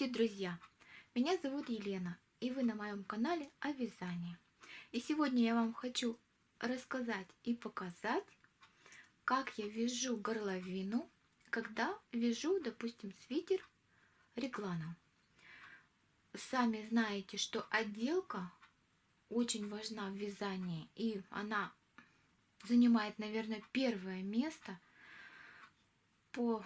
Здравствуйте, друзья! Меня зовут Елена, и вы на моем канале о вязании. И сегодня я вам хочу рассказать и показать, как я вяжу горловину, когда вяжу, допустим, свитер регланом. Сами знаете, что отделка очень важна в вязании, и она занимает, наверное, первое место по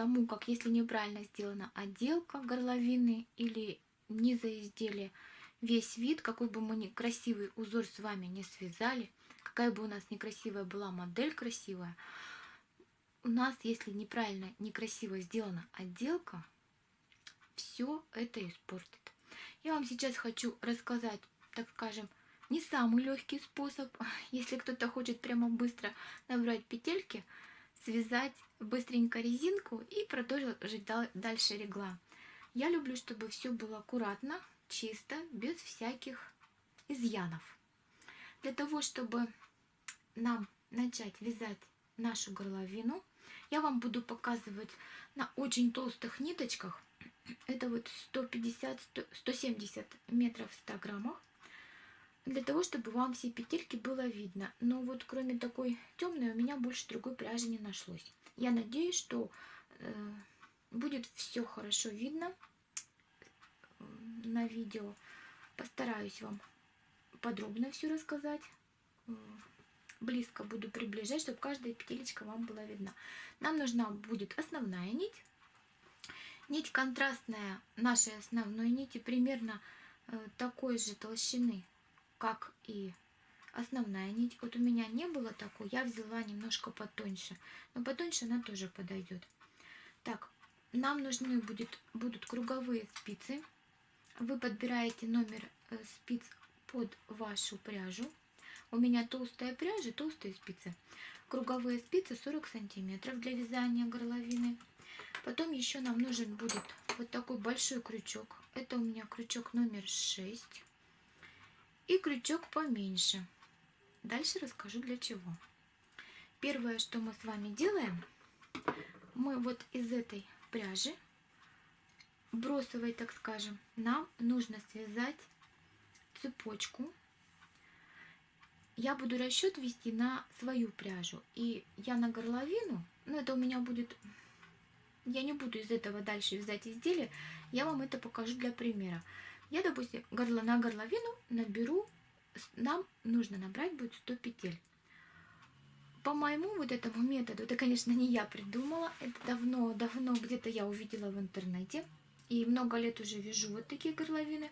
тому, как если неправильно сделана отделка горловины или низа изделия, весь вид, какой бы мы красивый узор с вами не связали, какая бы у нас некрасивая была модель красивая, у нас, если неправильно, некрасиво сделана отделка, все это испортит. Я вам сейчас хочу рассказать, так скажем, не самый легкий способ, если кто-то хочет прямо быстро набрать петельки, связать быстренько резинку и продолжить дальше регла. Я люблю, чтобы все было аккуратно, чисто, без всяких изъянов. Для того, чтобы нам начать вязать нашу горловину, я вам буду показывать на очень толстых ниточках. Это вот 150-170 метров в 100 граммах для того, чтобы вам все петельки было видно. Но вот кроме такой темной у меня больше другой пряжи не нашлось. Я надеюсь, что э, будет все хорошо видно э, на видео. Постараюсь вам подробно все рассказать. Э, близко буду приближать, чтобы каждая петелечка вам была видна. Нам нужна будет основная нить. Нить контрастная нашей основной нити примерно э, такой же толщины как и основная нить. Вот у меня не было такой, я взяла немножко потоньше. Но потоньше она тоже подойдет. Так, нам нужны будет, будут круговые спицы. Вы подбираете номер э, спиц под вашу пряжу. У меня толстая пряжа, толстые спицы. Круговые спицы 40 сантиметров для вязания горловины. Потом еще нам нужен будет вот такой большой крючок. Это у меня крючок номер 6 и крючок поменьше. Дальше расскажу для чего. Первое, что мы с вами делаем, мы вот из этой пряжи, бросовой, так скажем, нам нужно связать цепочку. Я буду расчет вести на свою пряжу. И я на горловину, ну это у меня будет, я не буду из этого дальше вязать изделие, я вам это покажу для примера. Я, допустим, горло на горловину наберу, нам нужно набрать будет 100 петель. По моему вот этому методу, это, конечно, не я придумала, это давно-давно где-то я увидела в интернете, и много лет уже вяжу вот такие горловины.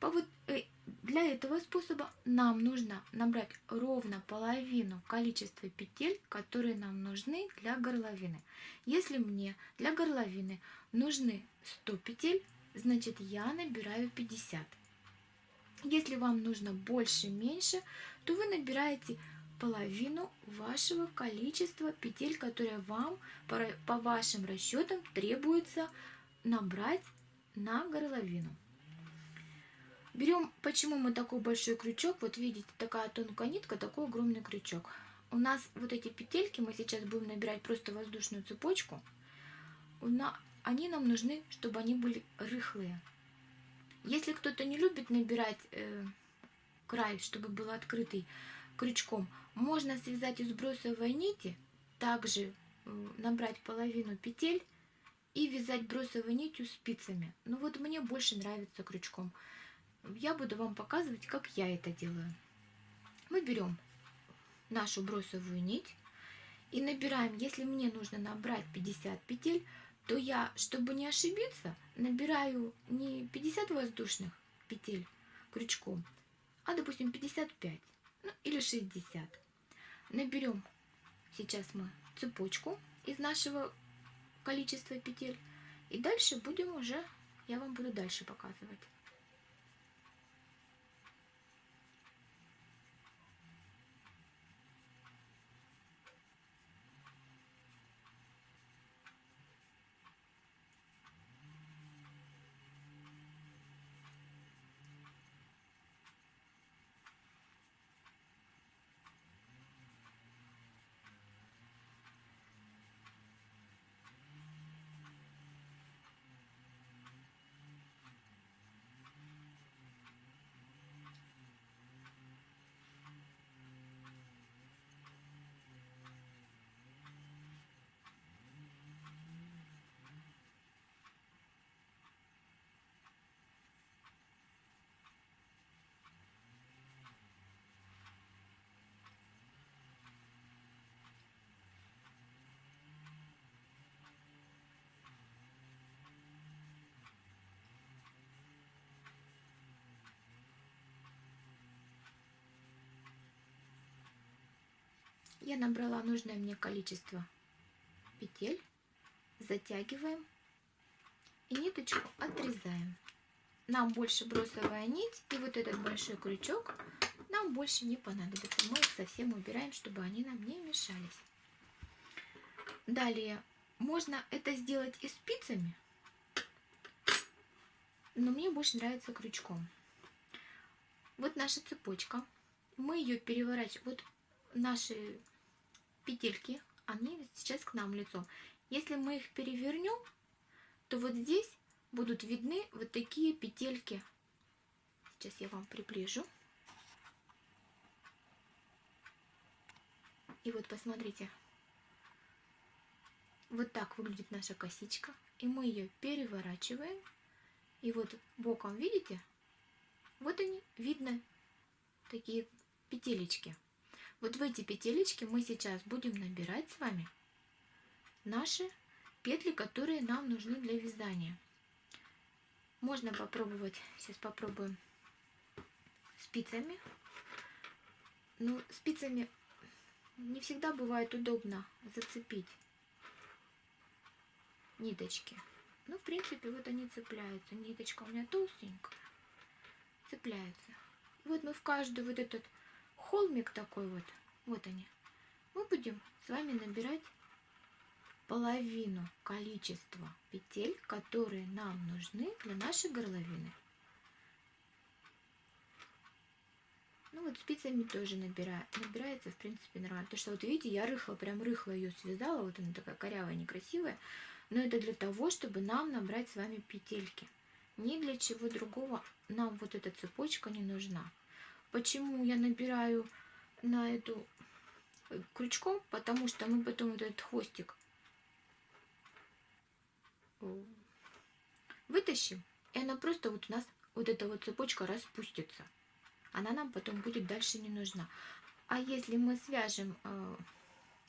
По вот, э, для этого способа нам нужно набрать ровно половину количества петель, которые нам нужны для горловины. Если мне для горловины нужны 100 петель, значит я набираю 50. Если вам нужно больше-меньше, то вы набираете половину вашего количества петель, которые вам по, вашим расчетам требуется набрать на горловину. Берем, почему мы такой большой крючок, вот видите, такая тонкая нитка, такой огромный крючок. У нас вот эти петельки, мы сейчас будем набирать просто воздушную цепочку, они нам нужны, чтобы они были рыхлые. Если кто-то не любит набирать э, край, чтобы был открытый крючком, можно связать из бросовой нити, также э, набрать половину петель и вязать бросовой нитью спицами. Ну вот мне больше нравится крючком. Я буду вам показывать, как я это делаю. Мы берем нашу бросовую нить и набираем, если мне нужно набрать 50 петель, то я, чтобы не ошибиться, набираю не 50 воздушных петель крючком, а, допустим, 55 ну, или 60. Наберем сейчас мы цепочку из нашего количества петель. И дальше будем уже, я вам буду дальше показывать. Я набрала нужное мне количество петель, затягиваем и ниточку отрезаем. Нам больше бросовая нить и вот этот большой крючок нам больше не понадобится. Мы их совсем убираем, чтобы они нам не мешались. Далее, можно это сделать и спицами, но мне больше нравится крючком. Вот наша цепочка. Мы ее переворачиваем. Вот наши петельки, они сейчас к нам лицом. Если мы их перевернем, то вот здесь будут видны вот такие петельки. Сейчас я вам приближу. И вот посмотрите, вот так выглядит наша косичка. И мы ее переворачиваем. И вот боком, видите, вот они, видно такие петелечки. Вот в эти петелечки мы сейчас будем набирать с вами наши петли, которые нам нужны для вязания. Можно попробовать, сейчас попробуем спицами. Ну, спицами не всегда бывает удобно зацепить ниточки. Ну, в принципе, вот они цепляются. Ниточка у меня толстенькая, цепляется. Вот мы в каждый вот этот холмик такой вот, вот они, мы будем с вами набирать половину количества петель, которые нам нужны для нашей горловины. Ну вот спицами тоже набираю. Набирается, в принципе, нормально. Потому что вот видите, я рыхло, прям рыхло ее связала. Вот она такая корявая, некрасивая. Но это для того, чтобы нам набрать с вами петельки. Ни для чего другого нам вот эта цепочка не нужна. Почему я набираю на эту э, крючком? Потому что мы потом вот этот хвостик э, вытащим, и она просто вот у нас, вот эта вот цепочка распустится. Она нам потом будет дальше не нужна. А если мы свяжем э,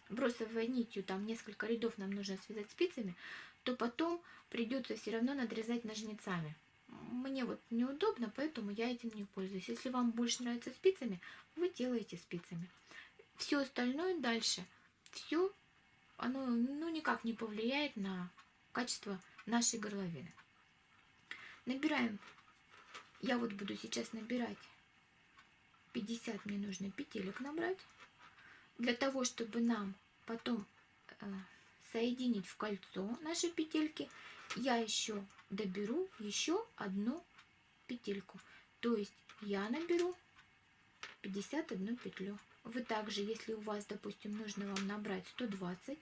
бросовой нитью, там несколько рядов нам нужно связать спицами, то потом придется все равно надрезать ножницами. Мне вот неудобно, поэтому я этим не пользуюсь. Если вам больше нравится спицами, вы делаете спицами. Все остальное дальше, все, оно ну, никак не повлияет на качество нашей горловины. Набираем, я вот буду сейчас набирать 50 мне нужно петелек набрать для того, чтобы нам потом э, соединить в кольцо наши петельки, я еще доберу еще одну петельку. То есть я наберу 51 петлю. Вы также, если у вас, допустим, нужно вам набрать 120,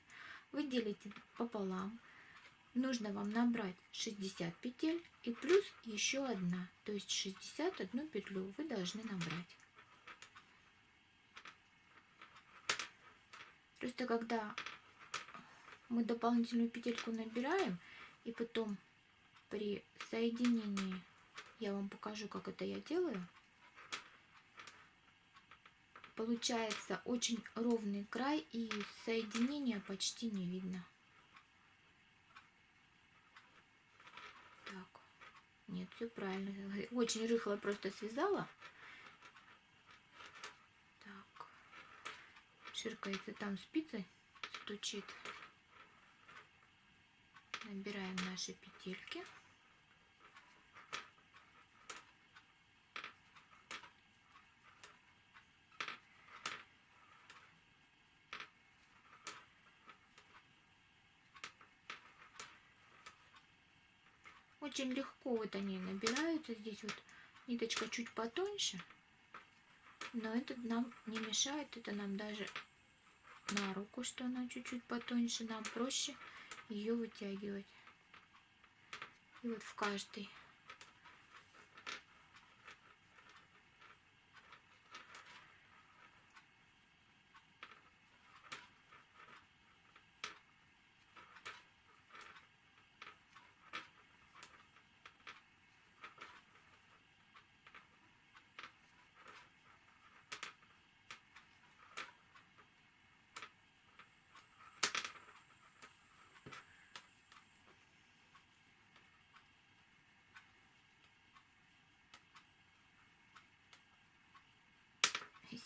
вы делите пополам. Нужно вам набрать 60 петель и плюс еще одна. То есть 61 петлю вы должны набрать. Просто когда мы дополнительную петельку набираем, и потом при соединении, я вам покажу, как это я делаю, получается очень ровный край, и соединения почти не видно. Так, нет, все правильно. Очень рыхло просто связала. ширкается там спицей, стучит. Набираем наши петельки. Очень легко вот они набираются. Здесь вот ниточка чуть потоньше. Но это нам не мешает, это нам даже на руку, что она чуть-чуть потоньше, нам проще ее вытягивать. И вот в каждый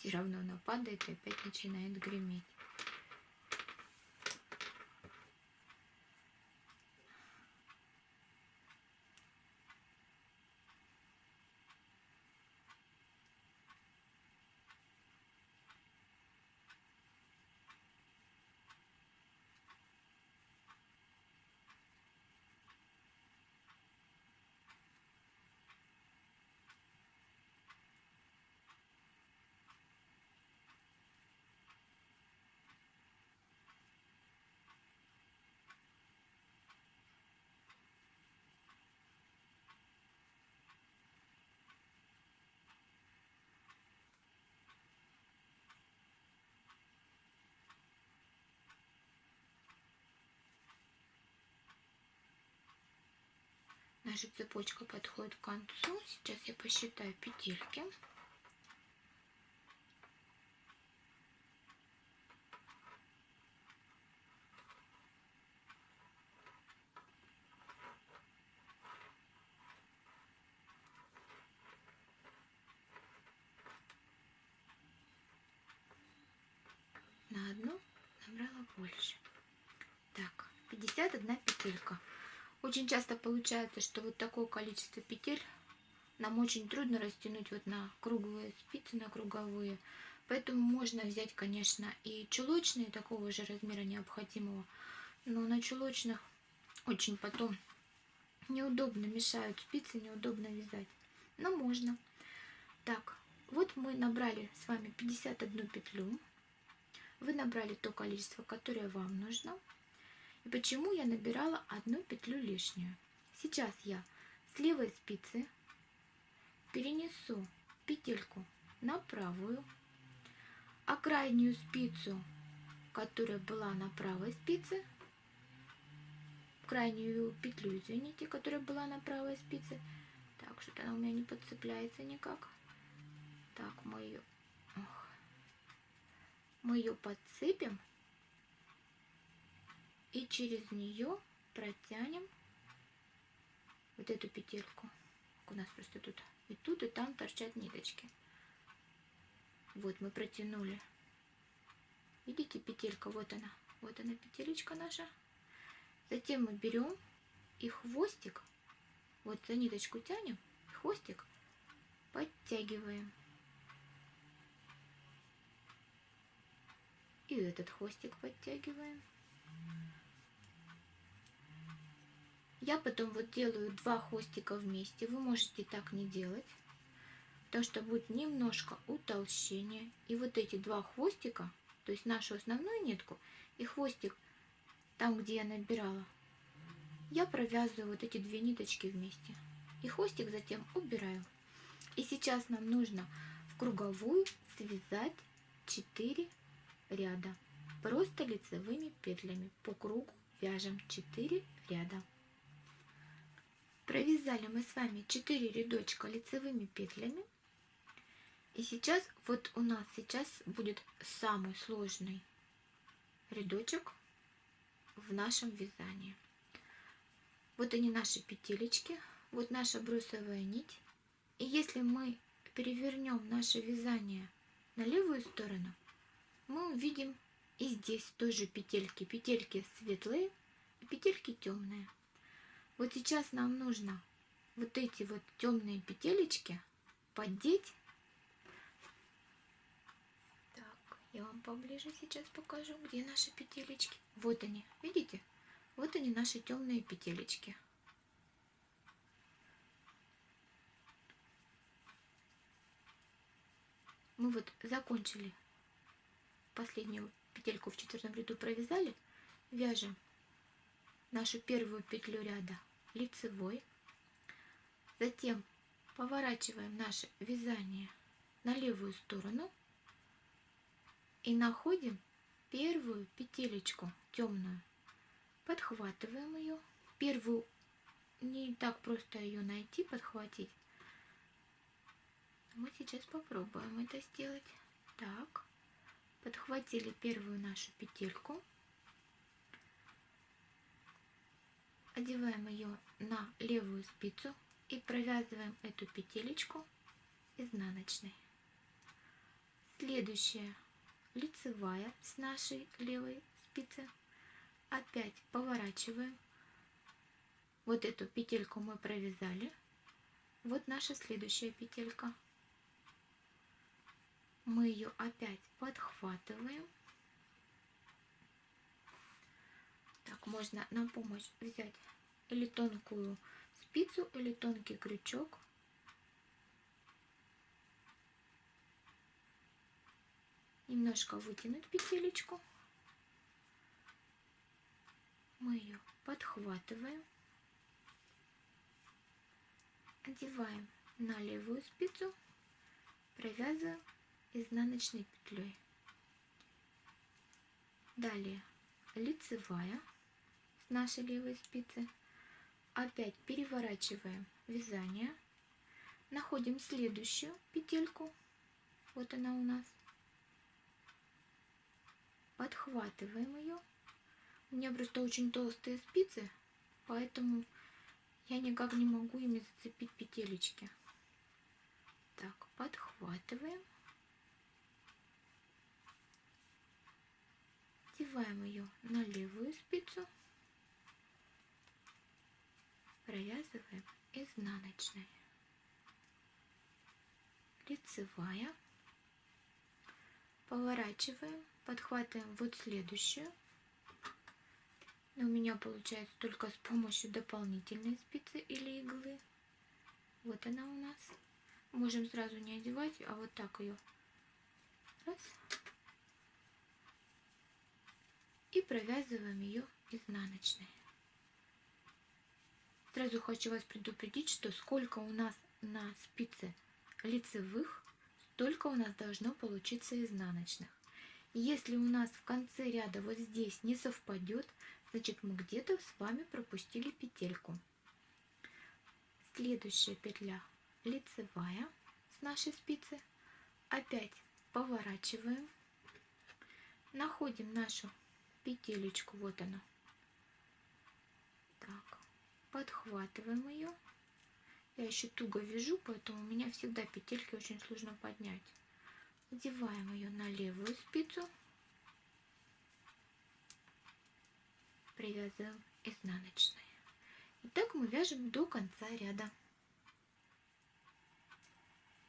все равно она падает и опять начинает греметь. Наша цепочка подходит к концу. Сейчас я посчитаю петельки. На одну набрала больше. Так, 51 петелька. Очень часто получается, что вот такое количество петель нам очень трудно растянуть вот на круглые спицы, на круговые. Поэтому можно взять, конечно, и чулочные такого же размера необходимого. Но на чулочных очень потом неудобно мешают спицы, неудобно вязать. Но можно. Так, вот мы набрали с вами 51 петлю. Вы набрали то количество, которое вам нужно. И почему я набирала одну петлю лишнюю? Сейчас я с левой спицы перенесу петельку на правую, а крайнюю спицу, которая была на правой спице, крайнюю петлю, извините, которая была на правой спице, так, что-то она у меня не подцепляется никак. Так, мы ее, мы ее подцепим и через нее протянем вот эту петельку. У нас просто тут и тут, и там торчат ниточки. Вот мы протянули. Видите, петелька, вот она. Вот она, петелечка наша. Затем мы берем и хвостик, вот за ниточку тянем, хвостик подтягиваем. И этот хвостик подтягиваем. Я потом вот делаю два хвостика вместе. Вы можете так не делать, потому что будет немножко утолщение. И вот эти два хвостика, то есть нашу основную нитку и хвостик, там, где я набирала, я провязываю вот эти две ниточки вместе. И хвостик затем убираю. И сейчас нам нужно в круговую связать 4 ряда. Просто лицевыми петлями по кругу вяжем 4 ряда. Провязали мы с вами 4 рядочка лицевыми петлями. И сейчас, вот у нас сейчас будет самый сложный рядочек в нашем вязании. Вот они наши петелечки, вот наша брусовая нить. И если мы перевернем наше вязание на левую сторону, мы увидим и здесь тоже петельки. Петельки светлые и петельки темные. Вот сейчас нам нужно вот эти вот темные петелечки поддеть. Так, я вам поближе сейчас покажу, где наши петелечки. Вот они, видите? Вот они наши темные петелечки. Мы вот закончили последнюю петельку в четвертом ряду провязали, вяжем нашу первую петлю ряда лицевой. Затем поворачиваем наше вязание на левую сторону и находим первую петелечку темную. Подхватываем ее. Первую не так просто ее найти, подхватить. Мы сейчас попробуем это сделать. Так, подхватили первую нашу петельку. Одеваем ее на левую спицу и провязываем эту петелечку изнаночной. Следующая лицевая с нашей левой спицы. Опять поворачиваем. Вот эту петельку мы провязали. Вот наша следующая петелька. Мы ее опять подхватываем Так, можно на помощь взять или тонкую спицу, или тонкий крючок. Немножко вытянуть петелечку. Мы ее подхватываем. Одеваем на левую спицу, провязываем изнаночной петлей. Далее лицевая нашей левой спицы. опять переворачиваем вязание, находим следующую петельку, вот она у нас, подхватываем ее. У меня просто очень толстые спицы, поэтому я никак не могу ими зацепить петелечки. Так, подхватываем. Одеваем ее на левую спицу. Провязываем изнаночной. Лицевая. Поворачиваем, подхватываем вот следующую. Но у меня получается только с помощью дополнительной спицы или иглы. Вот она у нас. Можем сразу не одевать, а вот так ее. Раз. И провязываем ее изнаночной. Сразу хочу вас предупредить, что сколько у нас на спице лицевых, столько у нас должно получиться изнаночных. Если у нас в конце ряда вот здесь не совпадет, значит мы где-то с вами пропустили петельку. Следующая петля лицевая с нашей спицы. Опять поворачиваем. Находим нашу петелечку, вот она. Так, подхватываем ее. Я еще туго вяжу, поэтому у меня всегда петельки очень сложно поднять. Одеваем ее на левую спицу. Привязываем изнаночной. И так мы вяжем до конца ряда.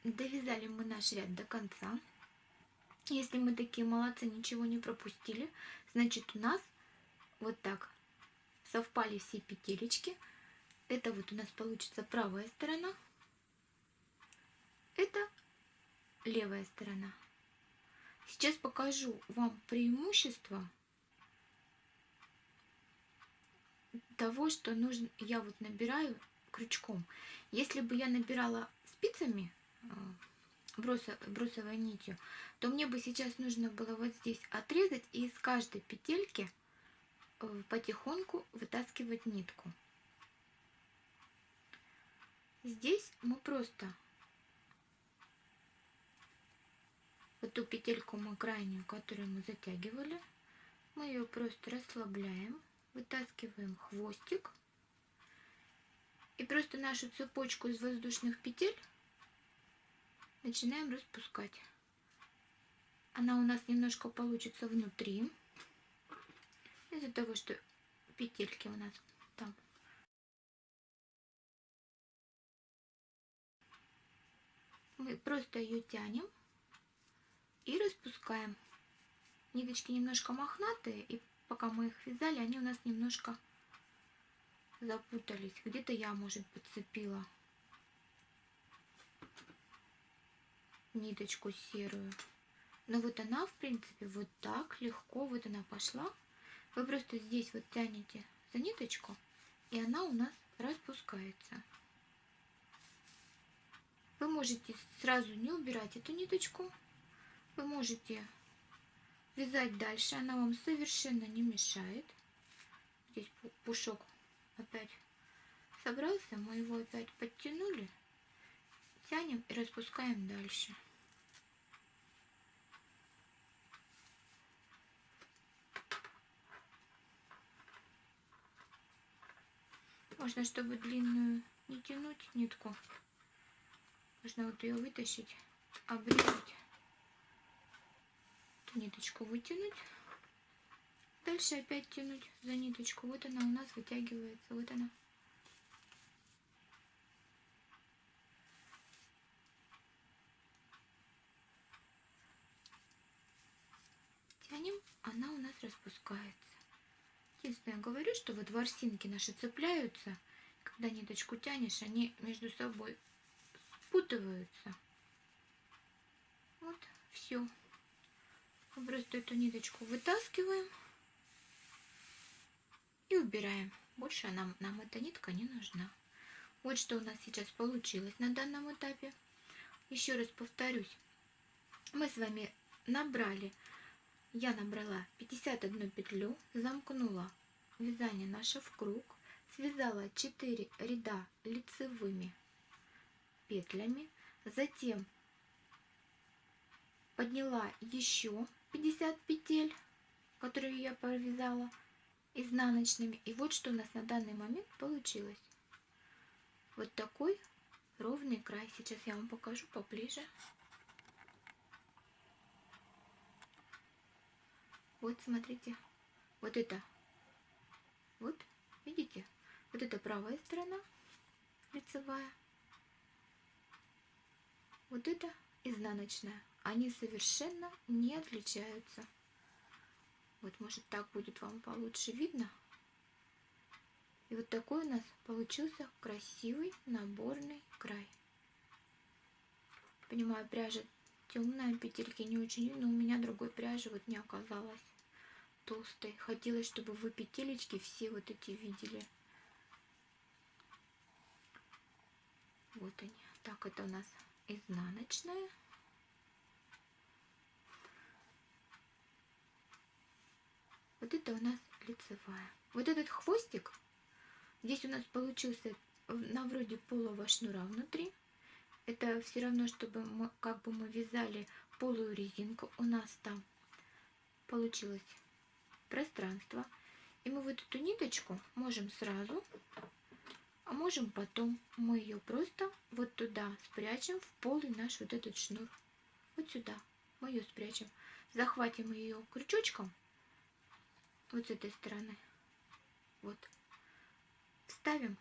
Довязали мы наш ряд до конца. Если мы такие молодцы, ничего не пропустили, значит у нас вот так совпали все петелечки. Это вот у нас получится правая сторона. Это левая сторона. Сейчас покажу вам преимущество того, что нужно, я вот набираю крючком. Если бы я набирала спицами, э, бросовой нитью, то мне бы сейчас нужно было вот здесь отрезать и из каждой петельки потихоньку вытаскивать нитку. Здесь мы просто вот ту петельку мы крайнюю, которую мы затягивали, мы ее просто расслабляем, вытаскиваем хвостик и просто нашу цепочку из воздушных петель начинаем распускать. Она у нас немножко получится внутри, из-за того, что петельки у нас там. Мы просто ее тянем и распускаем. Ниточки немножко мохнатые, и пока мы их вязали, они у нас немножко запутались. Где-то я, может, подцепила ниточку серую. Но вот она, в принципе, вот так легко, вот она пошла. Вы просто здесь вот тянете за ниточку, и она у нас распускается. Вы можете сразу не убирать эту ниточку. Вы можете вязать дальше, она вам совершенно не мешает. Здесь пушок опять собрался, мы его опять подтянули, тянем и распускаем дальше. Можно, чтобы длинную не тянуть нитку, можно вот ее вытащить, обрезать, ниточку вытянуть, дальше опять тянуть за ниточку. Вот она у нас вытягивается, вот она. Тянем, она у нас распускается. Единственное, говорю, что вот ворсинки наши цепляются, когда ниточку тянешь, они между собой спутываются. Вот, все. Просто эту ниточку вытаскиваем и убираем. Больше нам, нам эта нитка не нужна. Вот что у нас сейчас получилось на данном этапе. Еще раз повторюсь. Мы с вами набрали я набрала 51 петлю, замкнула вязание наше в круг, связала 4 ряда лицевыми петлями, затем подняла еще 50 петель, которые я провязала изнаночными. И вот что у нас на данный момент получилось. Вот такой ровный край. Сейчас я вам покажу поближе. Вот смотрите, вот это, вот, видите, вот это правая сторона лицевая, вот это изнаночная. Они совершенно не отличаются. Вот, может, так будет вам получше видно. И вот такой у нас получился красивый наборный край. Понимаю, пряжа темная, петельки не очень, но у меня другой пряжи вот не оказалось толстой. Хотелось, чтобы вы петелечки все вот эти видели. Вот они. Так, это у нас изнаночная. Вот это у нас лицевая. Вот этот хвостик, здесь у нас получился на вроде полого шнура внутри. Это все равно, чтобы мы, как бы мы вязали полую резинку. У нас там получилось пространство. И мы вот эту ниточку можем сразу, а можем потом. Мы ее просто вот туда спрячем в полый наш вот этот шнур. Вот сюда мы ее спрячем. Захватим ее крючочком вот с этой стороны. Вот. Ставим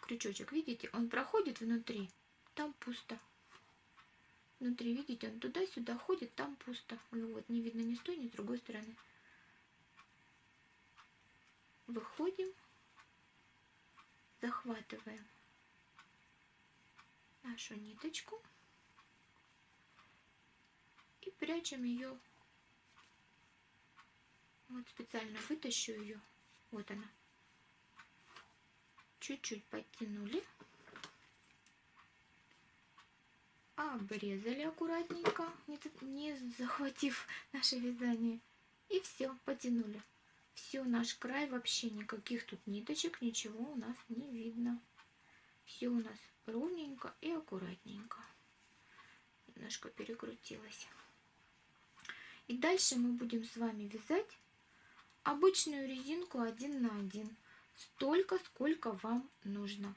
крючочек. Видите, он проходит внутри, там пусто. Внутри, видите, он туда-сюда ходит, там пусто. Вот, не видно ни с той, ни с другой стороны. Выходим, захватываем нашу ниточку и прячем ее вот специально вытащу ее. Вот она. Чуть-чуть подтянули. Обрезали аккуратненько, не, не захватив наше вязание. И все, потянули. Все, наш край вообще никаких тут ниточек, ничего у нас не видно. Все у нас ровненько и аккуратненько. Немножко перекрутилась. И дальше мы будем с вами вязать обычную резинку один на один, столько, сколько вам нужно.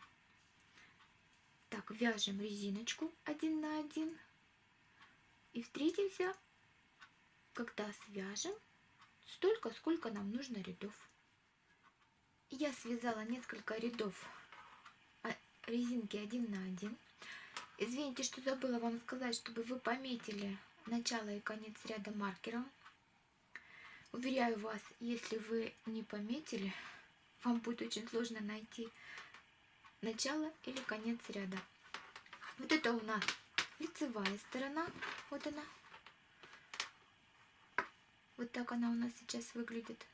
Так, вяжем резиночку один на один и встретимся, когда свяжем столько, сколько нам нужно рядов. Я связала несколько рядов а, резинки один на один. Извините, что забыла вам сказать, чтобы вы пометили начало и конец ряда маркером. Уверяю вас, если вы не пометили, вам будет очень сложно найти начало или конец ряда. Вот это у нас лицевая сторона. Вот она. Вот так она у нас сейчас выглядит.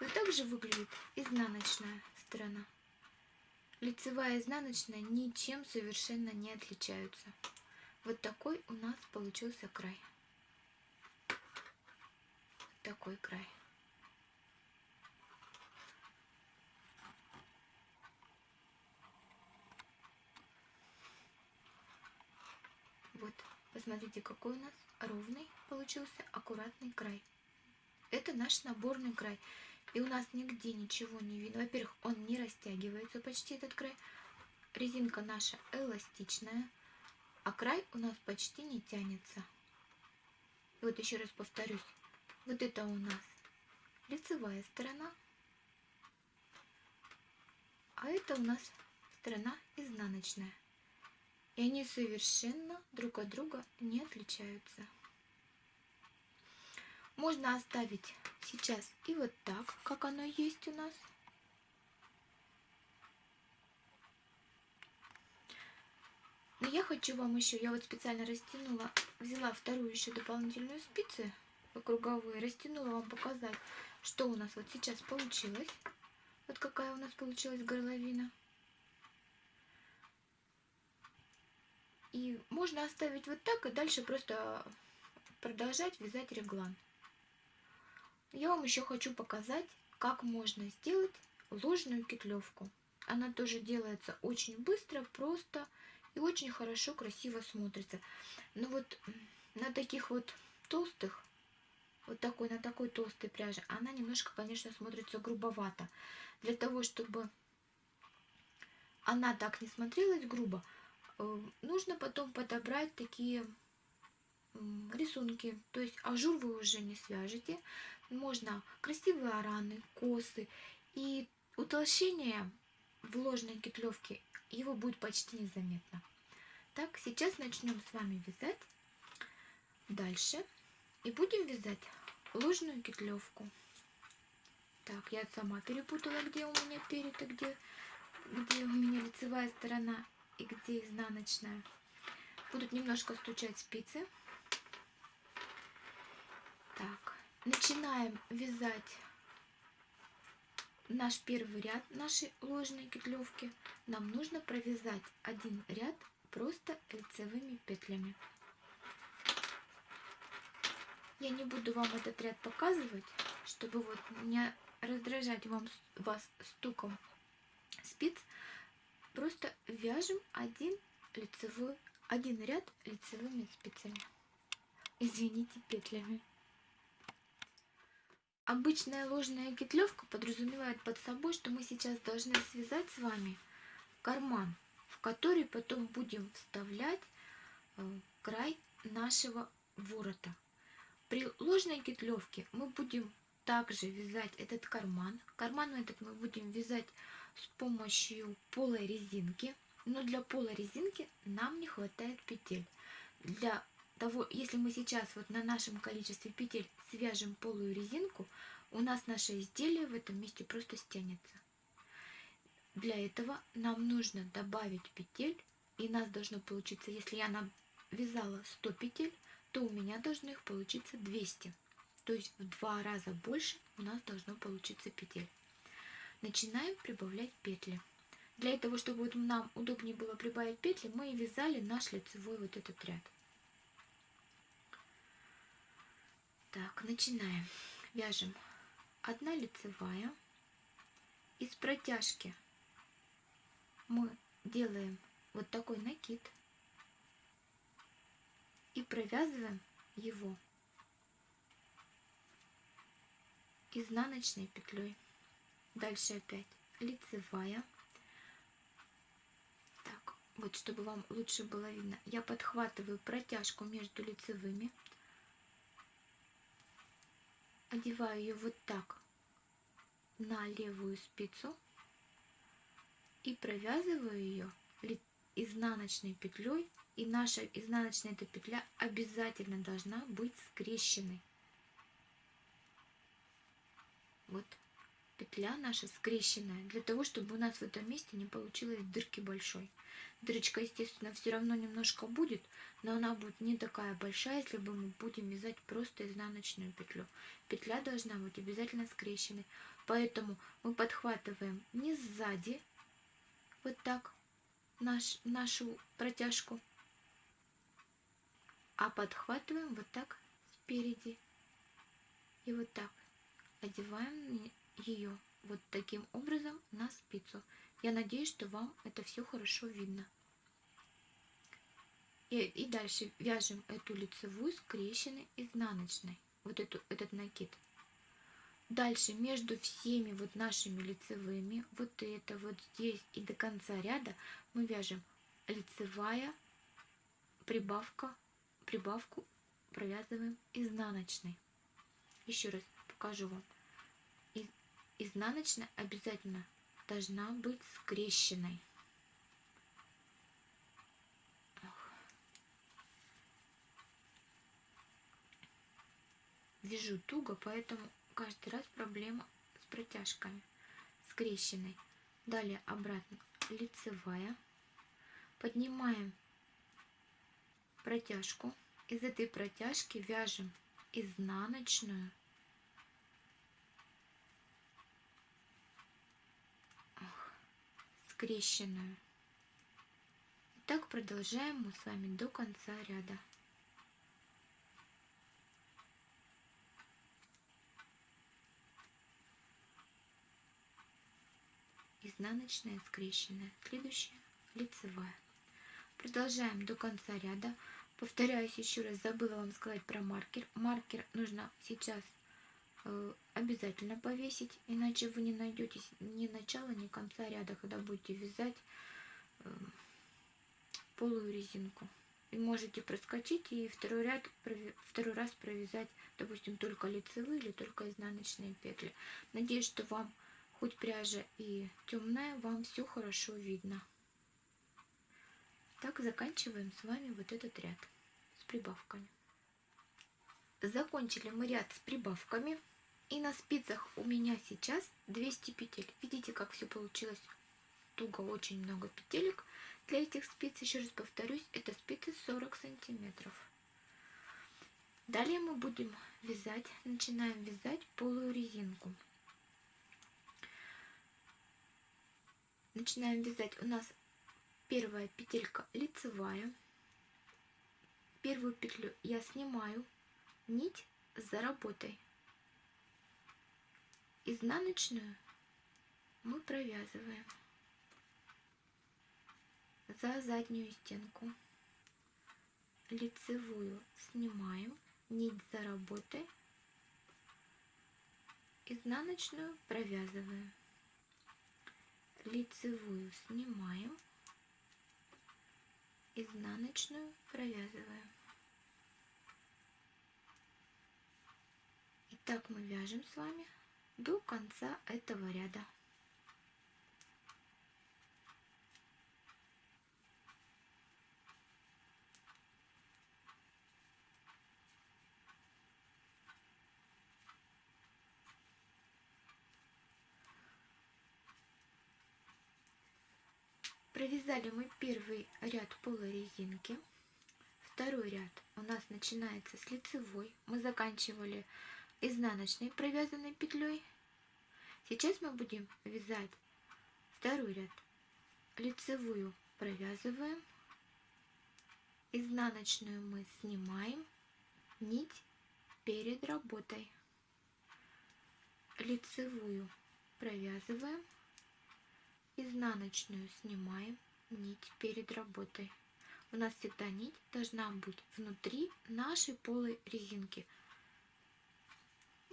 Вот так же выглядит изнаночная сторона. Лицевая и изнаночная ничем совершенно не отличаются. Вот такой у нас получился край такой край. Вот, посмотрите, какой у нас ровный получился, аккуратный край. Это наш наборный край. И у нас нигде ничего не видно. Во-первых, он не растягивается почти этот край. Резинка наша эластичная, а край у нас почти не тянется. И вот еще раз повторюсь, вот это у нас лицевая сторона, а это у нас сторона изнаночная. И они совершенно друг от друга не отличаются. Можно оставить сейчас и вот так, как оно есть у нас. Но я хочу вам еще, я вот специально растянула, взяла вторую еще дополнительную спицу круговые, растянула вам показать, что у нас вот сейчас получилось. Вот какая у нас получилась горловина. И можно оставить вот так и дальше просто продолжать вязать реглан. Я вам еще хочу показать, как можно сделать ложную кетлевку. Она тоже делается очень быстро, просто и очень хорошо, красиво смотрится. Но вот на таких вот толстых, вот такой, на такой толстой пряже, она немножко, конечно, смотрится грубовато. Для того, чтобы она так не смотрелась грубо, нужно потом подобрать такие рисунки. То есть ажур вы уже не свяжете. Можно красивые араны, косы. И утолщение в ложной кетлевке его будет почти незаметно. Так, сейчас начнем с вами вязать дальше. И будем вязать ложную кетлевку. Так, я сама перепутала, где у меня перед, а где, где у меня лицевая сторона и где изнаночная. Будут немножко стучать спицы. Так, начинаем вязать наш первый ряд нашей ложной кетлевки. Нам нужно провязать один ряд просто лицевыми петлями. Я не буду вам этот ряд показывать, чтобы вот не раздражать вам, вас стуком спиц. Просто вяжем один лицевой, один ряд лицевыми спицами. Извините, петлями. Обычная ложная кетлевка подразумевает под собой, что мы сейчас должны связать с вами карман, в который потом будем вставлять э, край нашего ворота. При ложной кетлевке мы будем также вязать этот карман. Карман этот мы будем вязать с помощью полой резинки. Но для полой резинки нам не хватает петель. Для того, если мы сейчас вот на нашем количестве петель свяжем полую резинку, у нас наше изделие в этом месте просто стянется. Для этого нам нужно добавить петель, и нас должно получиться, если я навязала 100 петель, то у меня должно их получиться 200. То есть в два раза больше у нас должно получиться петель. Начинаем прибавлять петли. Для этого, чтобы вот нам удобнее было прибавить петли, мы вязали наш лицевой вот этот ряд. Так, начинаем. Вяжем одна лицевая. Из протяжки мы делаем вот такой накид и провязываем его изнаночной петлей. Дальше опять. Лицевая. Так, вот чтобы вам лучше было видно, я подхватываю протяжку между лицевыми, одеваю ее вот так на левую спицу и провязываю ее изнаночной петлей и наша изнаночная эта петля обязательно должна быть скрещенной. Вот петля наша скрещенная, для того, чтобы у нас в этом месте не получилось дырки большой. Дырочка, естественно, все равно немножко будет, но она будет не такая большая, если бы мы будем вязать просто изнаночную петлю. Петля должна быть обязательно скрещенной, поэтому мы подхватываем не сзади, вот так, наш, нашу протяжку, а подхватываем вот так спереди и вот так одеваем ее вот таким образом на спицу. Я надеюсь, что вам это все хорошо видно. И, и дальше вяжем эту лицевую скрещенной изнаночной, вот эту, этот накид. Дальше между всеми вот нашими лицевыми, вот это вот здесь и до конца ряда мы вяжем лицевая прибавка прибавку провязываем изнаночной. Еще раз покажу вам. Изнаночная обязательно должна быть скрещенной. Вяжу туго, поэтому каждый раз проблема с протяжками. Скрещенной. Далее обратно лицевая. Поднимаем протяжку. Из этой протяжки вяжем изнаночную. Скрещенную. И так продолжаем мы с вами до конца ряда. изнаночная скрещенная. Следующая лицевая. Продолжаем до конца ряда. Повторяюсь еще раз, забыла вам сказать про маркер. Маркер нужно сейчас обязательно повесить, иначе вы не найдете ни начала, ни конца ряда, когда будете вязать э, полую резинку. И можете проскочить и второй ряд, второй раз провязать, допустим, только лицевые или только изнаночные петли. Надеюсь, что вам хоть пряжа и темная, вам все хорошо видно. Так заканчиваем с вами вот этот ряд с прибавками. Закончили мы ряд с прибавками. И на спицах у меня сейчас 200 петель. Видите, как все получилось туго, очень много петелек. Для этих спиц, еще раз повторюсь, это спицы 40 сантиметров. Далее мы будем вязать, начинаем вязать полую резинку. Начинаем вязать. У нас первая петелька лицевая. Первую петлю я снимаю, нить за работой. Изнаночную мы провязываем за заднюю стенку. Лицевую снимаем, нить за работой, изнаночную провязываем. Лицевую снимаем, изнаночную провязываем. И так мы вяжем с вами до конца этого ряда. Провязали мы первый ряд полой резинки. Второй ряд у нас начинается с лицевой. Мы заканчивали изнаночной провязанной петлей. Сейчас мы будем вязать второй ряд. Лицевую провязываем. Изнаночную мы снимаем. Нить перед работой. Лицевую провязываем изнаночную снимаем нить перед работой. У нас всегда нить должна быть внутри нашей полой резинки.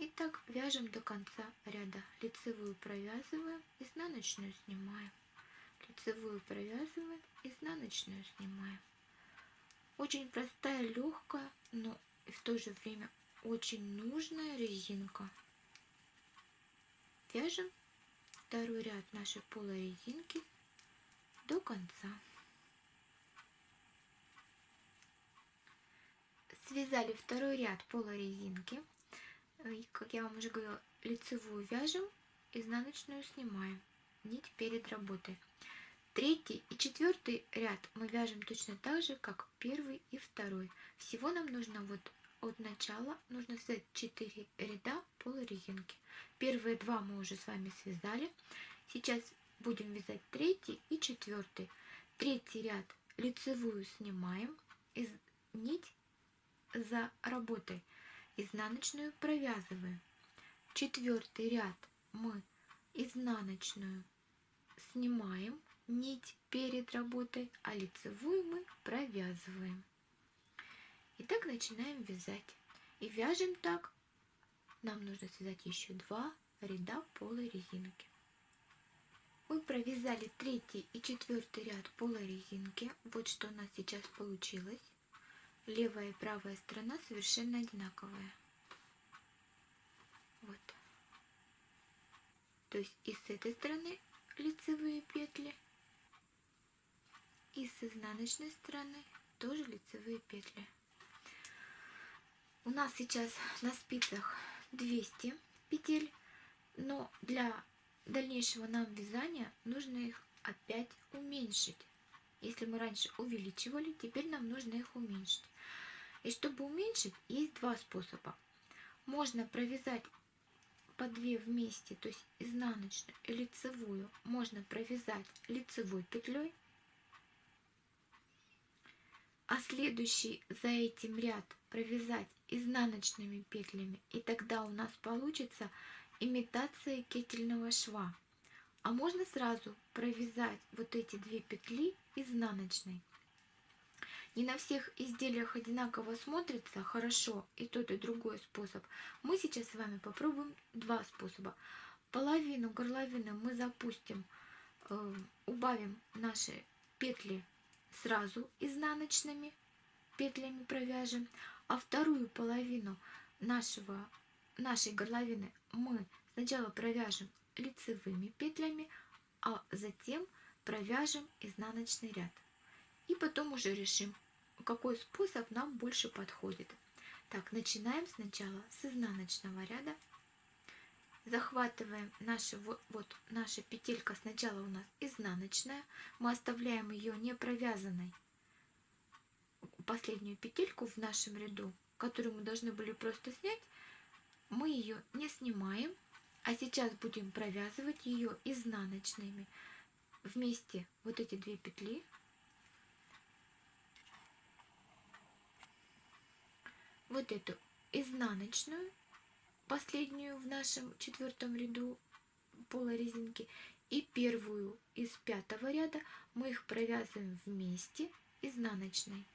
И так вяжем до конца ряда. Лицевую провязываем, изнаночную снимаем. Лицевую провязываем, изнаночную снимаем. Очень простая, легкая, но и в то же время очень нужная резинка. Вяжем второй ряд нашей полой резинки до конца. Связали второй ряд полой резинки. Как я вам уже говорила, лицевую вяжем, изнаночную снимаем. Нить перед работой. Третий и четвертый ряд мы вяжем точно так же, как первый и второй. Всего нам нужно вот от начала нужно связать 4 ряда полой резинки. Первые два мы уже с вами связали. Сейчас будем вязать третий и четвертый. Третий ряд лицевую снимаем, из нить за работой, изнаночную провязываем. Четвертый ряд мы изнаночную снимаем, нить перед работой, а лицевую мы провязываем. Итак, начинаем вязать. И вяжем так. Нам нужно связать еще два ряда полой резинки. Мы провязали третий и четвертый ряд полой резинки. Вот что у нас сейчас получилось. Левая и правая сторона совершенно одинаковая. Вот. То есть и с этой стороны лицевые петли, и с изнаночной стороны тоже лицевые петли. У нас сейчас на спицах 200 петель, но для дальнейшего нам вязания нужно их опять уменьшить. Если мы раньше увеличивали, теперь нам нужно их уменьшить. И чтобы уменьшить, есть два способа. Можно провязать по две вместе, то есть изнаночную и лицевую, можно провязать лицевой петлей, а следующий за этим ряд провязать изнаночными петлями и тогда у нас получится имитация кетельного шва А можно сразу провязать вот эти две петли изнаночной. Не на всех изделиях одинаково смотрится хорошо и тот, и другой способ. Мы сейчас с вами попробуем два способа. Половину горловины мы запустим, э, убавим наши петли сразу изнаночными петлями провяжем, а вторую половину нашего, нашей горловины мы сначала провяжем лицевыми петлями, а затем провяжем изнаночный ряд. И потом уже решим, какой способ нам больше подходит. Так, начинаем сначала с изнаночного ряда. Захватываем наши, вот, вот наша петелька сначала у нас изнаночная. Мы оставляем ее не провязанной. Последнюю петельку в нашем ряду, которую мы должны были просто снять, мы ее не снимаем, а сейчас будем провязывать ее изнаночными. Вместе вот эти две петли вот эту изнаночную, последнюю в нашем четвертом ряду полой резинки, и первую из пятого ряда мы их провязываем вместе изнаночной.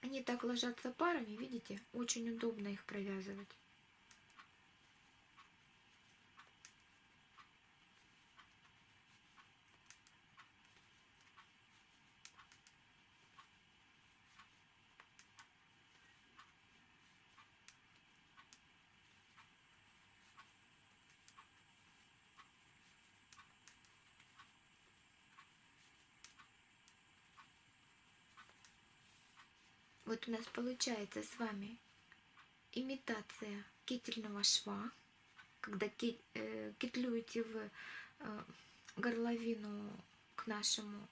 Они так ложатся парами, видите? Очень удобно их провязывать. Вот у нас получается с вами имитация кительного шва, когда э, китлюете в э, горловину к нашему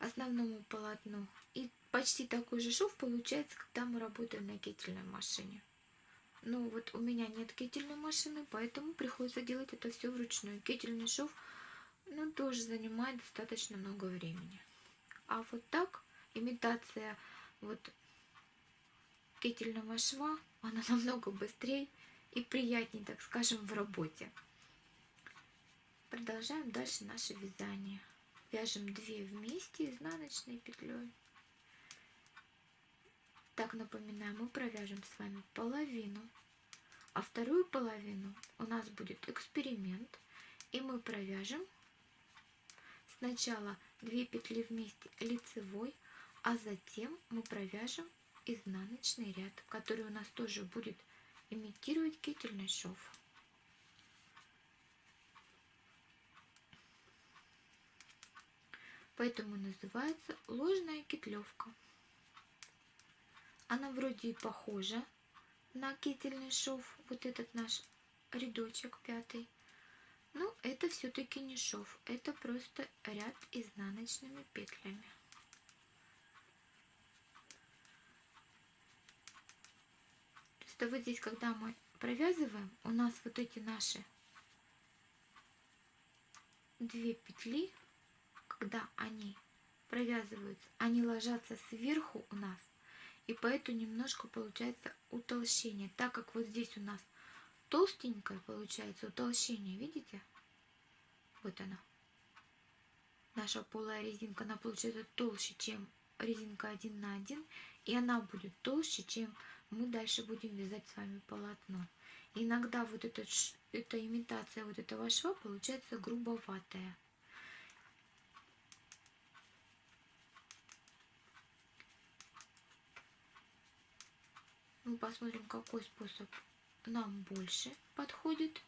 основному полотну. И почти такой же шов получается, когда мы работаем на кительной машине. Ну вот у меня нет кительной машины, поэтому приходится делать это все вручную. Кительный шов ну, тоже занимает достаточно много времени. А вот так имитация вот кительного шва, она намного быстрее и приятнее, так скажем, в работе. Продолжаем дальше наше вязание. Вяжем 2 вместе изнаночной петлей. Так, напоминаю, мы провяжем с вами половину, а вторую половину у нас будет эксперимент, и мы провяжем сначала 2 петли вместе лицевой, а затем мы провяжем изнаночный ряд, который у нас тоже будет имитировать кительный шов. Поэтому называется ложная кетлевка. Она вроде и похожа на кительный шов, вот этот наш рядочек пятый. Но это все-таки не шов, это просто ряд изнаночными петлями. Что вот здесь, когда мы провязываем, у нас вот эти наши две петли, когда они провязываются, они ложатся сверху у нас, и поэтому немножко получается утолщение, так как вот здесь у нас толстенькое получается утолщение, видите? Вот она. Наша полая резинка, она получается толще, чем резинка 1 на 1, и она будет толще, чем мы дальше будем вязать с вами полотно. Иногда вот этот, эта имитация вот этого шва получается грубоватая. Мы посмотрим, какой способ нам больше подходит.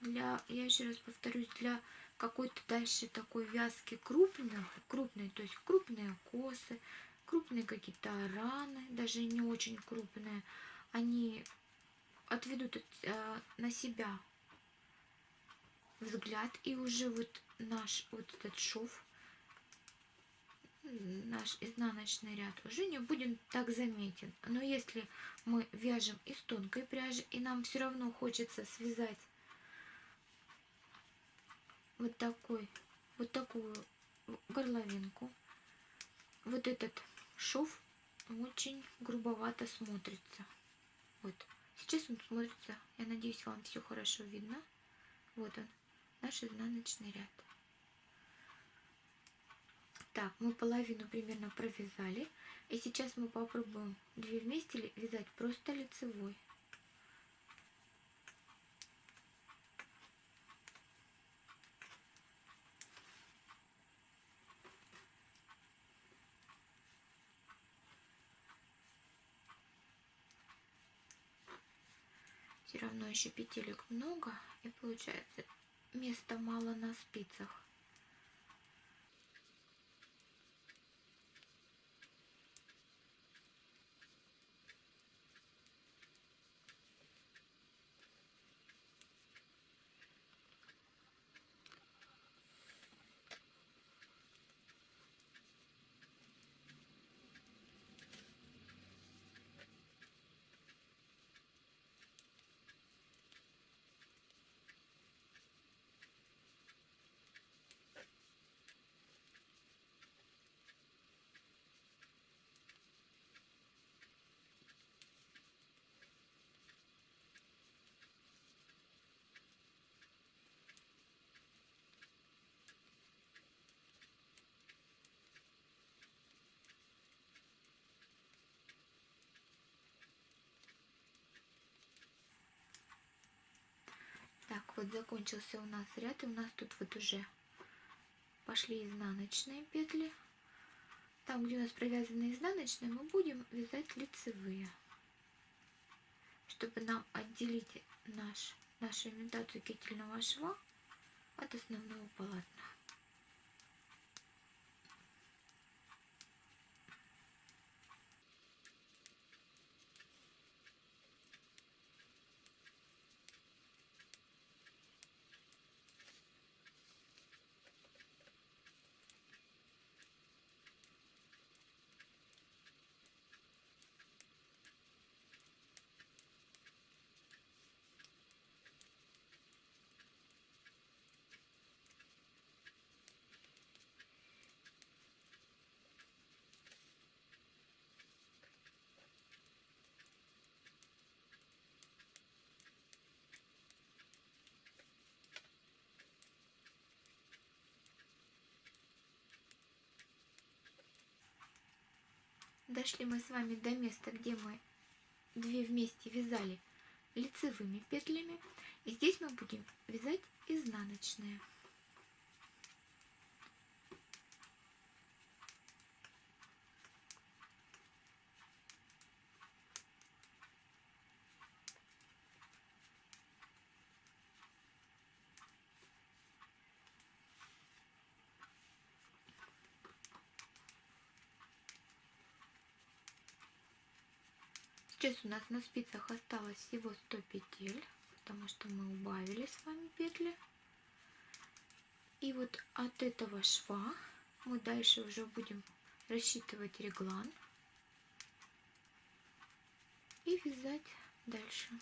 Для, я еще раз повторюсь, для какой-то дальше такой вязки крупных, крупной, то есть крупные косы, крупные какие-то раны, даже не очень крупные, они отведут э, на себя взгляд, и уже вот наш вот этот шов, наш изнаночный ряд уже не будет так заметен. Но если мы вяжем из тонкой пряжи, и нам все равно хочется связать вот такой, вот такую горловинку, вот этот шов очень грубовато смотрится. Вот. Сейчас он смотрится, я надеюсь, вам все хорошо видно. Вот он, наш изнаночный ряд. Так, мы половину примерно провязали. И сейчас мы попробуем две вместе вязать просто лицевой. Все равно еще петелек много и получается места мало на спицах. Так, вот закончился у нас ряд, и у нас тут вот уже пошли изнаночные петли. Там, где у нас провязаны изнаночные, мы будем вязать лицевые, чтобы нам отделить наш, нашу имитацию кительного шва от основного полотна. Дошли мы с вами до места, где мы две вместе вязали лицевыми петлями. И здесь мы будем вязать изнаночные. Сейчас у нас на спицах осталось всего 100 петель, потому что мы убавили с вами петли. И вот от этого шва мы дальше уже будем рассчитывать реглан и вязать дальше.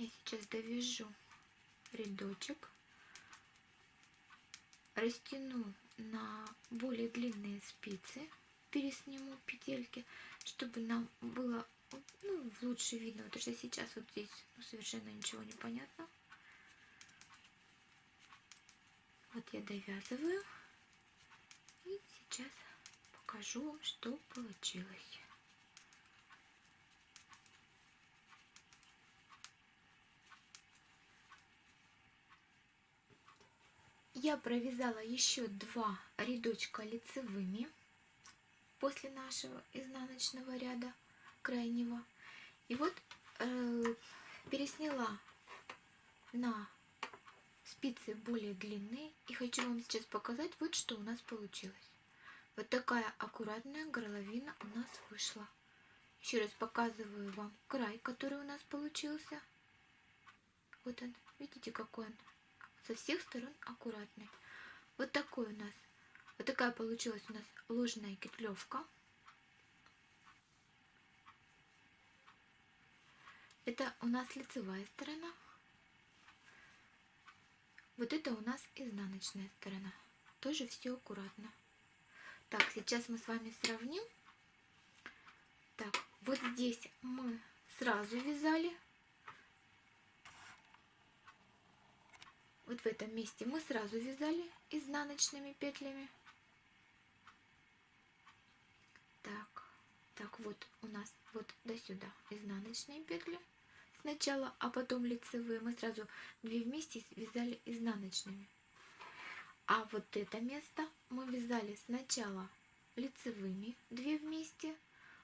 Я сейчас довяжу рядочек, растяну на более длинные спицы, пересниму петельки, чтобы нам было ну, лучше видно, потому что сейчас вот здесь ну, совершенно ничего не понятно. Вот я довязываю и сейчас покажу вам, что получилось. Я провязала еще два рядочка лицевыми после нашего изнаночного ряда крайнего. И вот э, пересняла на спицы более длинные. И хочу вам сейчас показать, вот что у нас получилось. Вот такая аккуратная горловина у нас вышла. Еще раз показываю вам край, который у нас получился. Вот он. Видите, какой он со всех сторон аккуратный. Вот такой у нас, вот такая получилась у нас ложная кетлевка. Это у нас лицевая сторона. Вот это у нас изнаночная сторона. Тоже все аккуратно. Так, сейчас мы с вами сравним. Так, вот здесь мы сразу вязали. Вот в этом месте мы сразу вязали изнаночными петлями. Так, так вот у нас вот до сюда изнаночные петли сначала, а потом лицевые. Мы сразу две вместе вязали изнаночными. А вот это место мы вязали сначала лицевыми две вместе,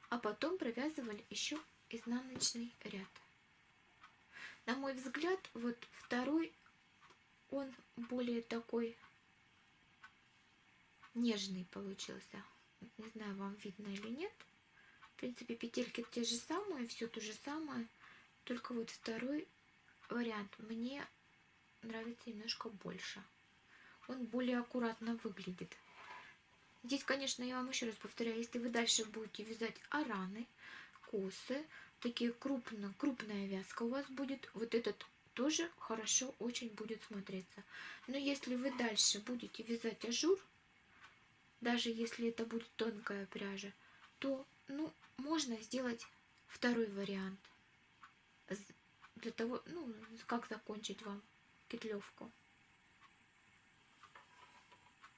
а потом провязывали еще изнаночный ряд. На мой взгляд, вот второй, он более такой нежный получился. Не знаю, вам видно или нет. В принципе, петельки те же самые, все то же самое. Только вот второй вариант мне нравится немножко больше. Он более аккуратно выглядит. Здесь, конечно, я вам еще раз повторяю, если вы дальше будете вязать араны, косы, такие крупно, крупная вязка у вас будет, вот этот тоже хорошо очень будет смотреться. Но если вы дальше будете вязать ажур, даже если это будет тонкая пряжа, то ну, можно сделать второй вариант – для того, ну, как закончить вам петлевку.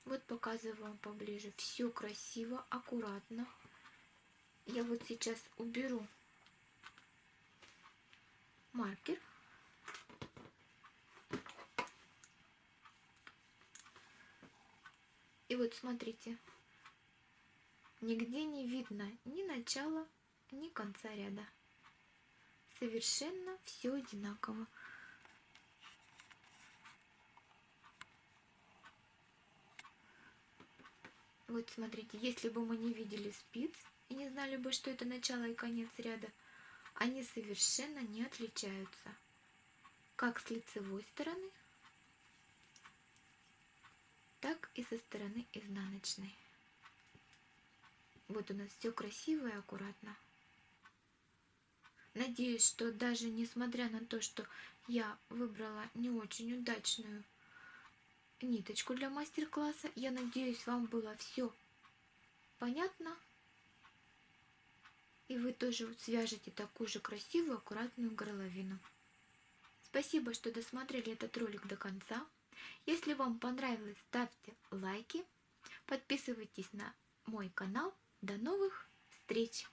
Вот показываю вам поближе. Все красиво, аккуратно. Я вот сейчас уберу маркер. И вот смотрите, нигде не видно ни начала, ни конца ряда совершенно все одинаково. Вот смотрите, если бы мы не видели спиц и не знали бы, что это начало и конец ряда, они совершенно не отличаются. Как с лицевой стороны, так и со стороны изнаночной. Вот у нас все красиво и аккуратно. Надеюсь, что даже несмотря на то, что я выбрала не очень удачную ниточку для мастер-класса, я надеюсь, вам было все понятно. И вы тоже свяжете такую же красивую, аккуратную горловину. Спасибо, что досмотрели этот ролик до конца. Если вам понравилось, ставьте лайки, подписывайтесь на мой канал. До новых встреч!